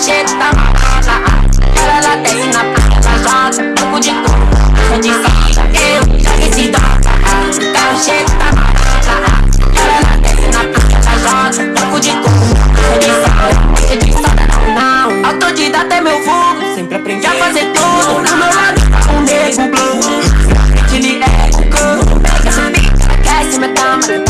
cheiro tá malada Ela lá tem na praia, ela joga Um pouco de coisa, de foda Eu já que se droga Tá o tá malada Ela lá tem na praia, ela joga Um pouco de coisa, de foda De foda não, não. Autodidata é meu fogo Sempre aprendi a fazer tudo. No meu lado tá um nego blue. Ele é o cão Pega a pica, aquece minha cama